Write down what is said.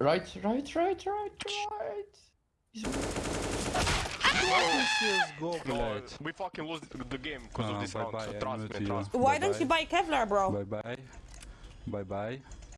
Right, right, right, right, right. He's... CSGO, No, oh, we fucking lost the game because no, of ah, this bye round. bye, so I trust me, trust me. Why bye don't you Bye-bye. buy Kevlar, bro? Bye bye. Bye bye.